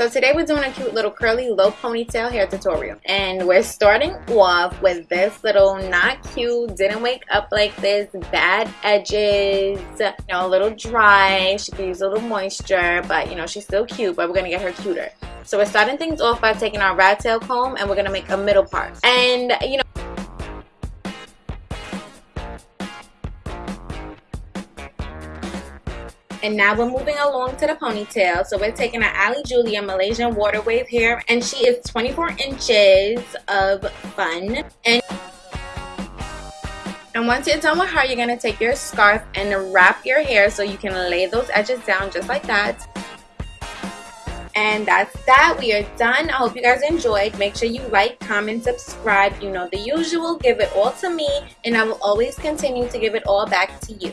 So today we're doing a cute little curly low ponytail hair tutorial. And we're starting off with this little not cute, didn't wake up like this, bad edges, you know, a little dry. She could use a little moisture, but you know, she's still cute, but we're gonna get her cuter. So we're starting things off by taking our rat tail comb and we're gonna make a middle part. And you know, And now we're moving along to the ponytail. So we're taking our Ali Julia Malaysian water wave hair. And she is 24 inches of fun. And and once you're done with her, you're to take your scarf and wrap your hair so you can lay those edges down just like that. And that's that. We are done. I hope you guys enjoyed. Make sure you like, comment, subscribe. You know the usual. Give it all to me. And I will always continue to give it all back to you.